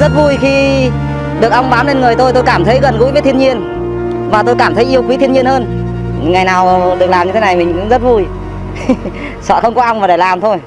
rất vui khi được ong bám lên người tôi. Tôi cảm thấy gần gũi với thiên nhiên Và tôi cảm thấy yêu quý thiên nhiên hơn. Ngày nào được làm như thế này mình cũng rất vui. Sợ không có ong mà để làm thôi.